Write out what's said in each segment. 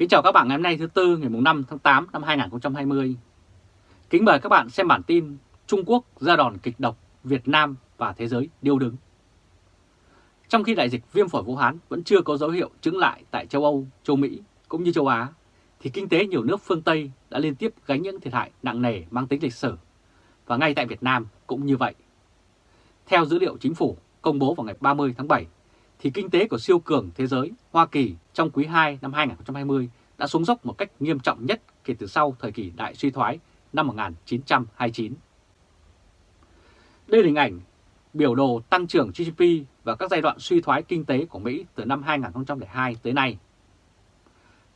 Kính chào các bạn ngày hôm nay thứ Tư ngày 5 tháng 8 năm 2020. Kính mời các bạn xem bản tin Trung Quốc ra đòn kịch độc, Việt Nam và thế giới điêu đứng. Trong khi đại dịch viêm phổi Vũ Hán vẫn chưa có dấu hiệu chứng lại tại châu Âu, châu Mỹ cũng như châu Á, thì kinh tế nhiều nước phương Tây đã liên tiếp gánh những thiệt hại nặng nề mang tính lịch sử. Và ngay tại Việt Nam cũng như vậy. Theo dữ liệu chính phủ công bố vào ngày 30 tháng 7, thì kinh tế của siêu cường thế giới Hoa Kỳ trong quý 2 năm 2020 đã xuống dốc một cách nghiêm trọng nhất kể từ sau thời kỳ đại suy thoái năm 1929. Đây là hình ảnh biểu đồ tăng trưởng GDP và các giai đoạn suy thoái kinh tế của Mỹ từ năm 2002 tới nay.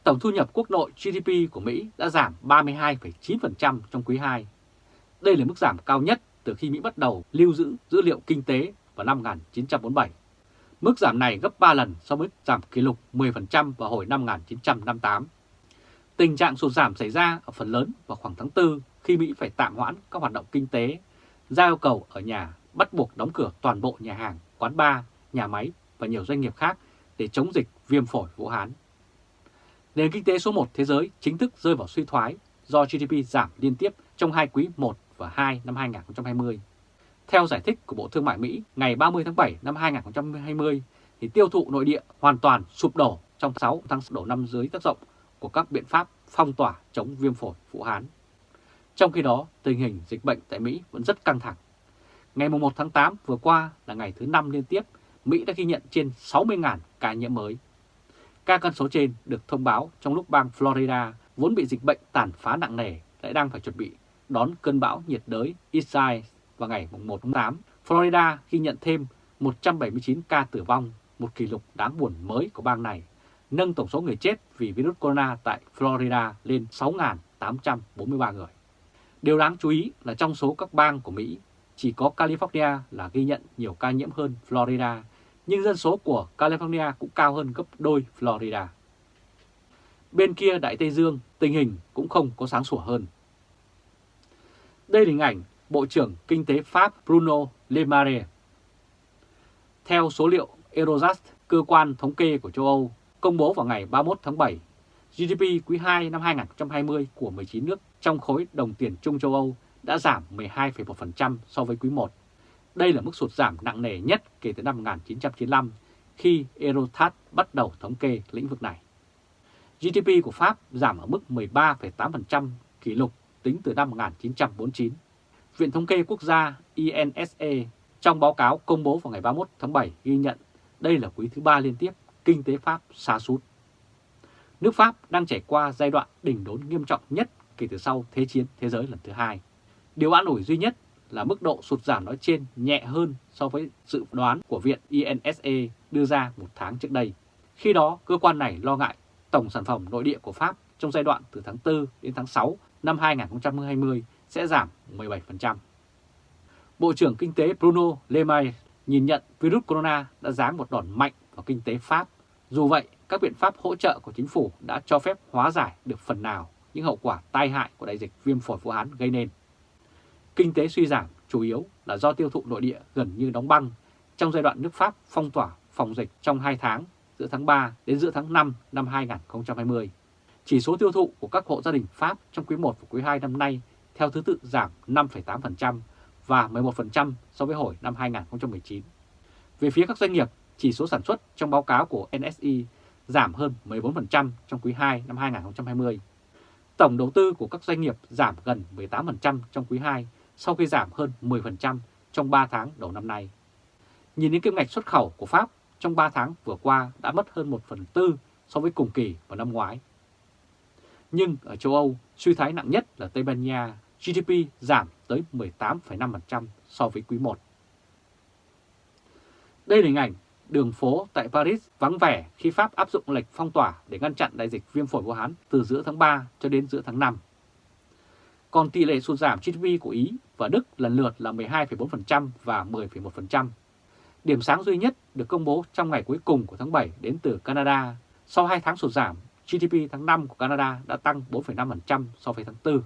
Tổng thu nhập quốc nội GDP của Mỹ đã giảm 32,9% trong quý 2. Đây là mức giảm cao nhất từ khi Mỹ bắt đầu lưu giữ dữ liệu kinh tế vào năm 1947. Mức giảm này gấp 3 lần so với giảm kỷ lục 10% vào hồi năm 1958. Tình trạng sụt giảm xảy ra ở phần lớn vào khoảng tháng 4 khi Mỹ phải tạm hoãn các hoạt động kinh tế, ra yêu cầu ở nhà bắt buộc đóng cửa toàn bộ nhà hàng, quán bar, nhà máy và nhiều doanh nghiệp khác để chống dịch viêm phổi Vũ Hán. Nền kinh tế số 1 thế giới chính thức rơi vào suy thoái do GDP giảm liên tiếp trong hai quý 1 và 2 năm 2020. Theo giải thích của Bộ Thương mại Mỹ ngày 30 tháng 7 năm 2020, thì tiêu thụ nội địa hoàn toàn sụp đổ trong 6 tháng đầu năm dưới tác động của các biện pháp phong tỏa chống viêm phổi Vũ Hán. Trong khi đó, tình hình dịch bệnh tại Mỹ vẫn rất căng thẳng. Ngày 1 tháng 8 vừa qua là ngày thứ 5 liên tiếp, Mỹ đã ghi nhận trên 60.000 ca nhiễm mới. Các con số trên được thông báo trong lúc bang Florida vốn bị dịch bệnh tàn phá nặng nề lại đang phải chuẩn bị đón cơn bão nhiệt đới Isaias vào ngày 1 tháng 8. Florida ghi nhận thêm 179 ca tử vong, một kỷ lục đáng buồn mới của bang này nâng tổng số người chết vì virus corona tại Florida lên 6.843 người. Điều đáng chú ý là trong số các bang của Mỹ, chỉ có California là ghi nhận nhiều ca nhiễm hơn Florida, nhưng dân số của California cũng cao hơn gấp đôi Florida. Bên kia Đại Tây Dương, tình hình cũng không có sáng sủa hơn. Đây là hình ảnh Bộ trưởng Kinh tế Pháp Bruno Le Maire. Theo số liệu Eurostat, cơ quan thống kê của châu Âu, công bố vào ngày 31 tháng 7, GDP quý 2 năm 2020 của 19 nước trong khối đồng tiền chung châu Âu đã giảm 12,1% so với quý 1. Đây là mức sụt giảm nặng nề nhất kể từ năm 1995 khi Eurostat bắt đầu thống kê lĩnh vực này. GDP của Pháp giảm ở mức 13,8% kỷ lục tính từ năm 1949. Viện Thống kê Quốc gia INSE trong báo cáo công bố vào ngày 31 tháng 7 ghi nhận đây là quý thứ ba liên tiếp kinh tế Pháp sa sút. Nước Pháp đang trải qua giai đoạn đỉnh đốn nghiêm trọng nhất kể từ sau Thế chiến thế giới lần thứ hai. Điều an ủi duy nhất là mức độ sụt giảm nói trên nhẹ hơn so với dự đoán của Viện INSE đưa ra một tháng trước đây. Khi đó, cơ quan này lo ngại tổng sản phẩm nội địa của Pháp trong giai đoạn từ tháng 4 đến tháng 6 năm 2020 sẽ giảm 17%. Bộ trưởng Kinh tế Bruno Le Maire nhìn nhận virus corona đã giáng một đòn mạnh vào kinh tế Pháp dù vậy, các biện pháp hỗ trợ của chính phủ đã cho phép hóa giải được phần nào những hậu quả tai hại của đại dịch viêm phổi Vũ Hán gây nên. Kinh tế suy giảm chủ yếu là do tiêu thụ nội địa gần như đóng băng trong giai đoạn nước Pháp phong tỏa phòng dịch trong 2 tháng giữa tháng 3 đến giữa tháng 5 năm 2020. Chỉ số tiêu thụ của các hộ gia đình Pháp trong quý 1 và quý 2 năm nay theo thứ tự giảm 5,8% và 11% so với hồi năm 2019. Về phía các doanh nghiệp chỉ số sản xuất trong báo cáo của NSI giảm hơn 14% trong quý 2 năm 2020. Tổng đầu tư của các doanh nghiệp giảm gần 18% trong quý 2 sau khi giảm hơn 10% trong 3 tháng đầu năm nay. Nhìn đến kim ngạch xuất khẩu của Pháp trong 3 tháng vừa qua đã mất hơn 1 phần tư so với cùng kỳ vào năm ngoái. Nhưng ở châu Âu, suy thoái nặng nhất là Tây Ban Nha, GDP giảm tới 18,5% so với quý 1. Đây là hình ảnh đường phố tại Paris vắng vẻ khi Pháp áp dụng lệnh phong tỏa để ngăn chặn đại dịch viêm phổi Vũ Hán từ giữa tháng 3 cho đến giữa tháng 5. Còn tỷ lệ sụt giảm GDP của Ý và Đức lần lượt là 12,4% và 10,1%. Điểm sáng duy nhất được công bố trong ngày cuối cùng của tháng 7 đến từ Canada. Sau 2 tháng sụt giảm, GDP tháng 5 của Canada đã tăng 4,5% so với tháng 4.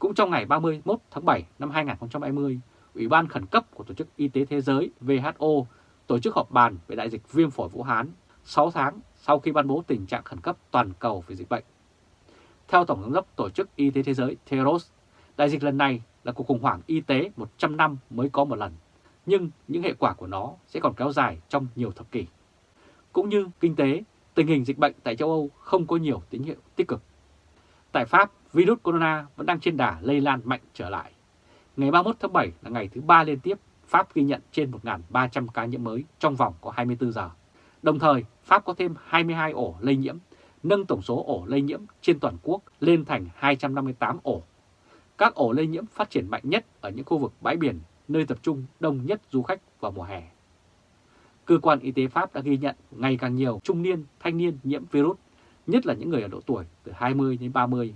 Cũng trong ngày 31 tháng 7 năm 2020, Ủy ban khẩn cấp của Tổ chức Y tế Thế giới WHO tổ chức họp bàn về đại dịch viêm phổi Vũ Hán 6 tháng sau khi ban bố tình trạng khẩn cấp toàn cầu về dịch bệnh. Theo Tổng giám đốc Tổ chức Y tế Thế giới Theros, đại dịch lần này là cuộc khủng hoảng y tế 100 năm mới có một lần, nhưng những hệ quả của nó sẽ còn kéo dài trong nhiều thập kỷ. Cũng như kinh tế, tình hình dịch bệnh tại châu Âu không có nhiều tín hiệu tích cực. Tại Pháp, virus corona vẫn đang trên đà lây lan mạnh trở lại. Ngày 31 tháng 7 là ngày thứ ba liên tiếp Pháp ghi nhận trên 1.300 ca nhiễm mới trong vòng có 24 giờ. Đồng thời, Pháp có thêm 22 ổ lây nhiễm, nâng tổng số ổ lây nhiễm trên toàn quốc lên thành 258 ổ. Các ổ lây nhiễm phát triển mạnh nhất ở những khu vực bãi biển, nơi tập trung đông nhất du khách vào mùa hè. Cơ quan y tế Pháp đã ghi nhận ngày càng nhiều trung niên, thanh niên nhiễm virus, nhất là những người ở độ tuổi từ 20 đến 30.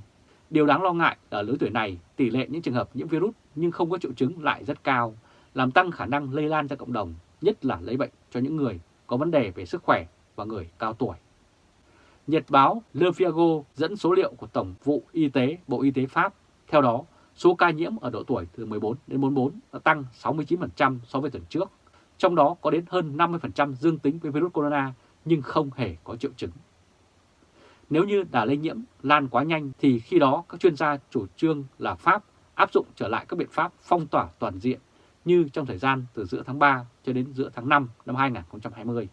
Điều đáng lo ngại ở lứa tuổi này, tỷ lệ những trường hợp nhiễm virus nhưng không có triệu chứng lại rất cao, làm tăng khả năng lây lan ra cộng đồng, nhất là lấy bệnh cho những người có vấn đề về sức khỏe và người cao tuổi. Nhật báo Le Figaro dẫn số liệu của Tổng vụ Y tế Bộ Y tế Pháp. Theo đó, số ca nhiễm ở độ tuổi từ 14 đến 44 đã tăng 69% so với tuần trước. Trong đó có đến hơn 50% dương tính với virus corona nhưng không hề có triệu chứng. Nếu như đà lây nhiễm lan quá nhanh thì khi đó các chuyên gia chủ trương là Pháp áp dụng trở lại các biện pháp phong tỏa toàn diện như trong thời gian từ giữa tháng 3 cho đến giữa tháng 5 năm 2020.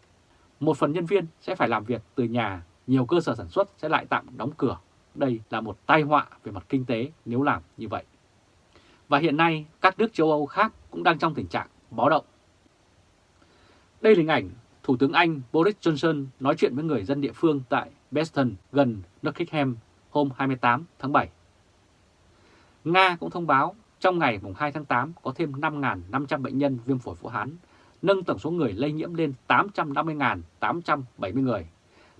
Một phần nhân viên sẽ phải làm việc từ nhà, nhiều cơ sở sản xuất sẽ lại tạm đóng cửa. Đây là một tai họa về mặt kinh tế nếu làm như vậy. Và hiện nay các nước châu Âu khác cũng đang trong tình trạng báo động. Đây là hình ảnh Thủ tướng Anh Boris Johnson nói chuyện với người dân địa phương tại Beston gần Nottingham hôm 28 tháng 7. Nga cũng thông báo trong ngày 2 tháng 8 có thêm 5.500 bệnh nhân viêm phổi Vũ Hán, nâng tổng số người lây nhiễm lên 850.870 người,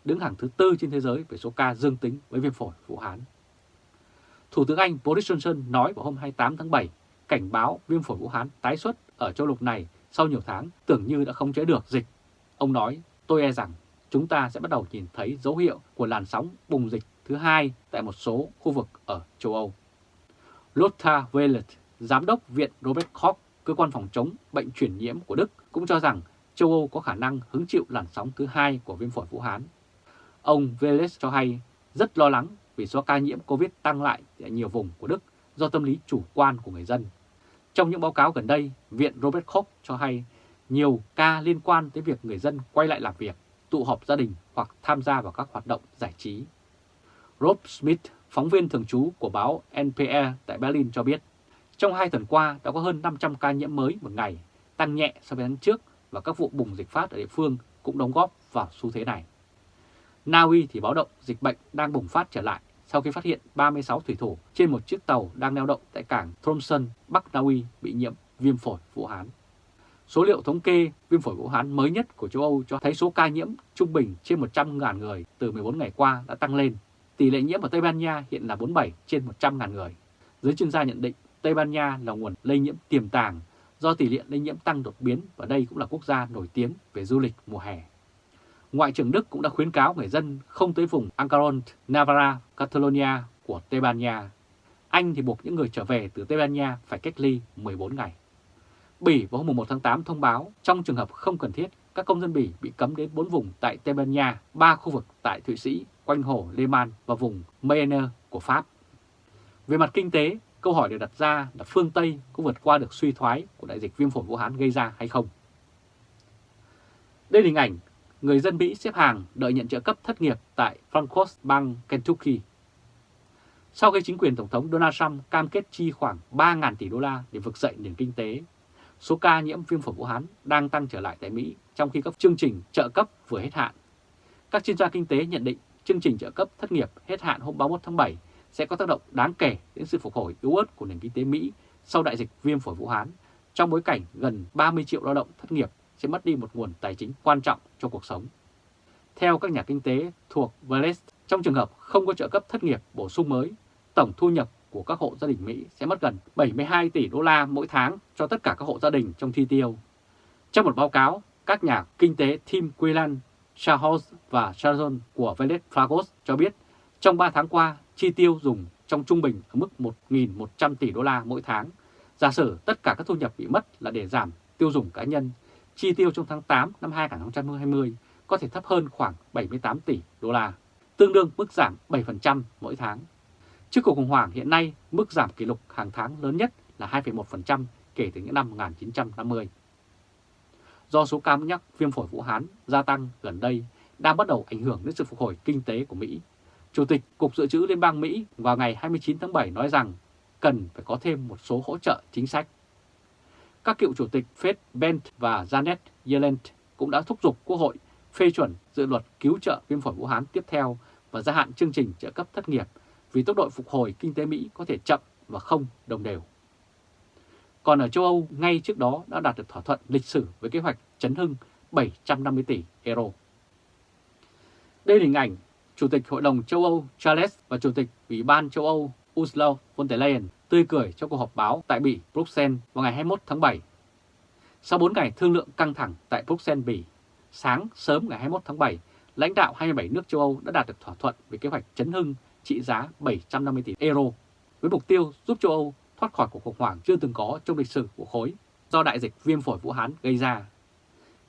đứng hàng thứ tư trên thế giới về số ca dương tính với viêm phổi Vũ Hán. Thủ tướng Anh Boris Johnson nói vào hôm 28 tháng 7 cảnh báo viêm phổi Vũ Hán tái xuất ở châu lục này sau nhiều tháng tưởng như đã không chế được dịch. Ông nói, tôi e rằng chúng ta sẽ bắt đầu nhìn thấy dấu hiệu của làn sóng bùng dịch thứ hai tại một số khu vực ở châu Âu. Lothar Wielet, giám đốc Viện Robert Koch, cơ quan phòng chống bệnh truyền nhiễm của Đức, cũng cho rằng châu Âu có khả năng hứng chịu làn sóng thứ hai của viêm phổi Vũ Hán. Ông Wielet cho hay rất lo lắng vì số ca nhiễm COVID tăng lại tại nhiều vùng của Đức do tâm lý chủ quan của người dân. Trong những báo cáo gần đây, Viện Robert Koch cho hay nhiều ca liên quan tới việc người dân quay lại làm việc, tụ họp gia đình hoặc tham gia vào các hoạt động giải trí. Rob Smith, phóng viên thường trú của báo NPR tại Berlin cho biết, trong hai tuần qua đã có hơn 500 ca nhiễm mới một ngày, tăng nhẹ so với tháng trước và các vụ bùng dịch phát ở địa phương cũng đóng góp vào xu thế này. Na Uy thì báo động dịch bệnh đang bùng phát trở lại sau khi phát hiện 36 thủy thủ trên một chiếc tàu đang neo đậu tại cảng Tromsø, Bắc Na Uy bị nhiễm viêm phổi Vũ Hán. Số liệu thống kê viêm phổi Vũ Hán mới nhất của châu Âu cho thấy số ca nhiễm trung bình trên 100.000 người từ 14 ngày qua đã tăng lên. Tỷ lệ nhiễm ở Tây Ban Nha hiện là 47 trên 100.000 người. Giới chuyên gia nhận định Tây Ban Nha là nguồn lây nhiễm tiềm tàng do tỷ lệ lây nhiễm tăng đột biến và đây cũng là quốc gia nổi tiếng về du lịch mùa hè. Ngoại trưởng Đức cũng đã khuyến cáo người dân không tới vùng Ancaron, Navarra, Catalonia của Tây Ban Nha. Anh thì buộc những người trở về từ Tây Ban Nha phải cách ly 14 ngày. Bỉ vào hôm 1 tháng 8 thông báo trong trường hợp không cần thiết, các công dân Bỉ bị cấm đến 4 vùng tại Tây Ban Nha, 3 khu vực tại Thụy Sĩ, quanh hồ Lê Man và vùng Mayenne của Pháp. Về mặt kinh tế, câu hỏi được đặt ra là phương Tây có vượt qua được suy thoái của đại dịch viêm phổi Vũ Hán gây ra hay không? Đây là hình ảnh người dân Mỹ xếp hàng đợi nhận trợ cấp thất nghiệp tại Frankfurt bang Kentucky. Sau khi chính quyền Tổng thống Donald Trump cam kết chi khoảng 3.000 tỷ đô la để vực dậy nền kinh tế, số ca nhiễm viêm phổi Vũ Hán đang tăng trở lại tại Mỹ trong khi các chương trình trợ cấp vừa hết hạn. Các chuyên gia kinh tế nhận định chương trình trợ cấp thất nghiệp hết hạn hôm 31 tháng 7 sẽ có tác động đáng kể đến sự phục hồi yếu ớt của nền kinh tế Mỹ sau đại dịch viêm phổi Vũ Hán, trong bối cảnh gần 30 triệu lao động thất nghiệp sẽ mất đi một nguồn tài chính quan trọng cho cuộc sống. Theo các nhà kinh tế thuộc Vales, trong trường hợp không có trợ cấp thất nghiệp bổ sung mới, tổng thu nhập của các hộ gia đình Mỹ sẽ mất gần 72 tỷ đô la mỗi tháng cho tất cả các hộ gia đình trong chi tiêu. Trong một báo cáo, các nhà kinh tế Tim Quillan, Charles và Sharon của Velet Fragos cho biết trong 3 tháng qua, chi tiêu dùng trong trung bình ở mức 1.100 tỷ đô la mỗi tháng. Giả sử tất cả các thu nhập bị mất là để giảm tiêu dùng cá nhân, chi tiêu trong tháng 8 năm 2020 có thể thấp hơn khoảng 78 tỷ đô la, tương đương mức giảm 7% mỗi tháng. Trước cuộc khủng hoảng hiện nay, mức giảm kỷ lục hàng tháng lớn nhất là 2,1% kể từ những năm 1950. Do số ca mắc viêm phổi Vũ Hán gia tăng gần đây đang bắt đầu ảnh hưởng đến sự phục hồi kinh tế của Mỹ, Chủ tịch Cục Dự trữ Liên bang Mỹ vào ngày 29 tháng 7 nói rằng cần phải có thêm một số hỗ trợ chính sách. Các cựu chủ tịch Fed Bent và Janet Yellen cũng đã thúc giục Quốc hội phê chuẩn dự luật cứu trợ viêm phổi Vũ Hán tiếp theo và gia hạn chương trình trợ cấp thất nghiệp vì tốc độ phục hồi kinh tế Mỹ có thể chậm và không đồng đều. Còn ở châu Âu, ngay trước đó đã đạt được thỏa thuận lịch sử với kế hoạch chấn hưng 750 tỷ euro. Đây là hình ảnh Chủ tịch Hội đồng châu Âu Charles và Chủ tịch Ủy ban châu Âu Ursula von der Leyen tươi cười trong cuộc họp báo tại Bỉ, Bruxelles vào ngày 21 tháng 7. Sau 4 ngày thương lượng căng thẳng tại Bruxelles, Bỉ, sáng sớm ngày 21 tháng 7, lãnh đạo 27 nước châu Âu đã đạt được thỏa thuận về kế hoạch chấn hưng trị giá 750 tỷ euro, với mục tiêu giúp châu Âu thoát khỏi cuộc khủng hoảng chưa từng có trong lịch sử của khối do đại dịch viêm phổi Vũ Hán gây ra.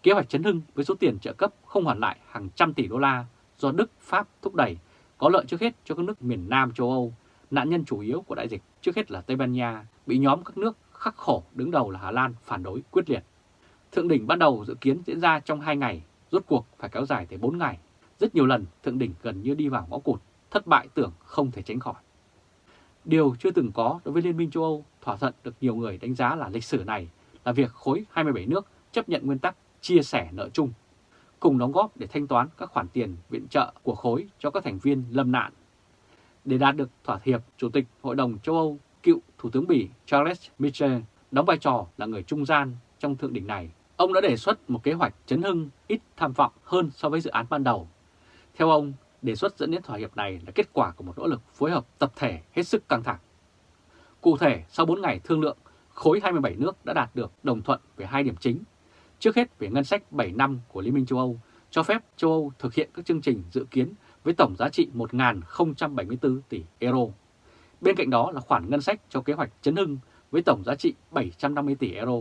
Kế hoạch chấn hưng với số tiền trợ cấp không hoàn lại hàng trăm tỷ đô la do Đức, Pháp thúc đẩy có lợi trước hết cho các nước miền Nam châu Âu, nạn nhân chủ yếu của đại dịch trước hết là Tây Ban Nha, bị nhóm các nước khắc khổ đứng đầu là Hà Lan phản đối quyết liệt. Thượng đỉnh ban đầu dự kiến diễn ra trong 2 ngày, rốt cuộc phải kéo dài tới 4 ngày. Rất nhiều lần thượng đỉnh gần như đi vào ngõ cụt, thất bại tưởng không thể tránh khỏi. Điều chưa từng có đối với Liên minh châu Âu thỏa thuận được nhiều người đánh giá là lịch sử này là việc khối 27 nước chấp nhận nguyên tắc chia sẻ nợ chung, cùng đóng góp để thanh toán các khoản tiền viện trợ của khối cho các thành viên lâm nạn. Để đạt được thỏa hiệp, Chủ tịch Hội đồng châu Âu, cựu Thủ tướng Bỉ Charles Michel đóng vai trò là người trung gian trong thượng đỉnh này. Ông đã đề xuất một kế hoạch chấn hưng ít tham vọng hơn so với dự án ban đầu. Theo ông, đề xuất dẫn đến thỏa hiệp này là kết quả của một nỗ lực phối hợp tập thể hết sức căng thẳng. Cụ thể, sau 4 ngày thương lượng, khối 27 nước đã đạt được đồng thuận về hai điểm chính. Trước hết về ngân sách 7 năm của Liên minh châu Âu, cho phép châu Âu thực hiện các chương trình dự kiến với tổng giá trị 1.074 tỷ euro. Bên cạnh đó là khoản ngân sách cho kế hoạch chấn hưng với tổng giá trị 750 tỷ euro.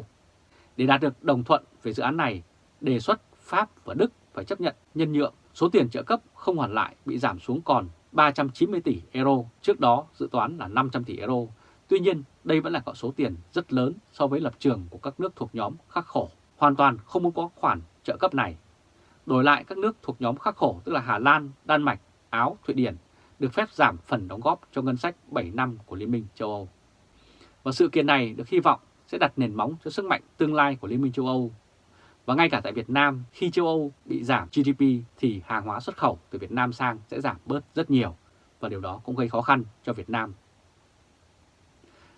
Để đạt được đồng thuận về dự án này, đề xuất Pháp và Đức phải chấp nhận nhân nhượng số tiền trợ cấp không hoàn lại bị giảm xuống còn 390 tỷ euro, trước đó dự toán là 500 tỷ euro. Tuy nhiên, đây vẫn là con số tiền rất lớn so với lập trường của các nước thuộc nhóm khắc khổ, hoàn toàn không muốn có khoản trợ cấp này. Đổi lại các nước thuộc nhóm khắc khổ tức là Hà Lan, Đan Mạch, Áo, Thụy Điển được phép giảm phần đóng góp cho ngân sách 7 năm của Liên minh châu Âu. Và sự kiện này được hy vọng sẽ đặt nền móng cho sức mạnh tương lai của Liên minh châu Âu và ngay cả tại Việt Nam, khi châu Âu bị giảm GDP thì hàng hóa xuất khẩu từ Việt Nam sang sẽ giảm bớt rất nhiều và điều đó cũng gây khó khăn cho Việt Nam.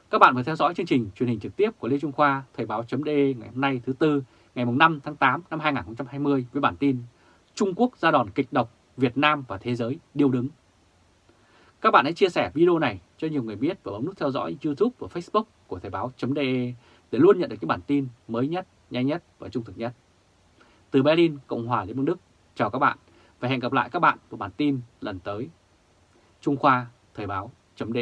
Các bạn vừa theo dõi chương trình truyền hình trực tiếp của Lê Trung Khoa Thời báo.de ngày hôm nay thứ Tư ngày 5 tháng 8 năm 2020 với bản tin Trung Quốc ra đòn kịch độc Việt Nam và thế giới điêu đứng. Các bạn hãy chia sẻ video này cho nhiều người biết và bấm nút theo dõi YouTube và Facebook của Thời báo.de để luôn nhận được những bản tin mới nhất, nhanh nhất và trung thực nhất. Từ Berlin, Cộng hòa Liên bang Đức, chào các bạn và hẹn gặp lại các bạn vào bản tin lần tới. Trung Khoa, Thời báo, chấm